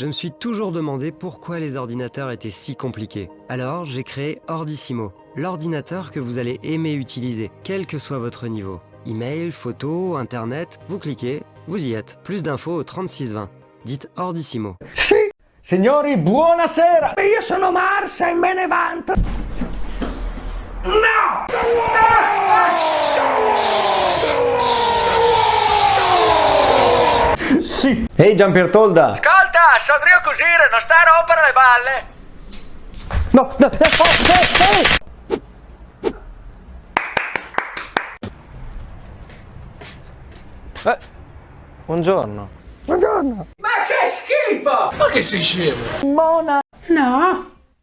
Je me suis toujours demandé pourquoi les ordinateurs étaient si compliqués. Alors, j'ai créé Ordissimo, l'ordinateur que vous allez aimer utiliser, quel que soit votre niveau. Email, photo, internet, vous cliquez, vous y êtes. Plus d'infos au 3620. Dites Ordissimo. Signori, buonasera! Io sono Mars e me ne vanto. Sì! Ehi Gianpiertolda! Ascolta, Sandrio Cusire, non sta a rompere le balle. No, no, eh, oh, eh, eh! Eh, buongiorno. Ma che schifo! Ma che sei scemo? Mona! No,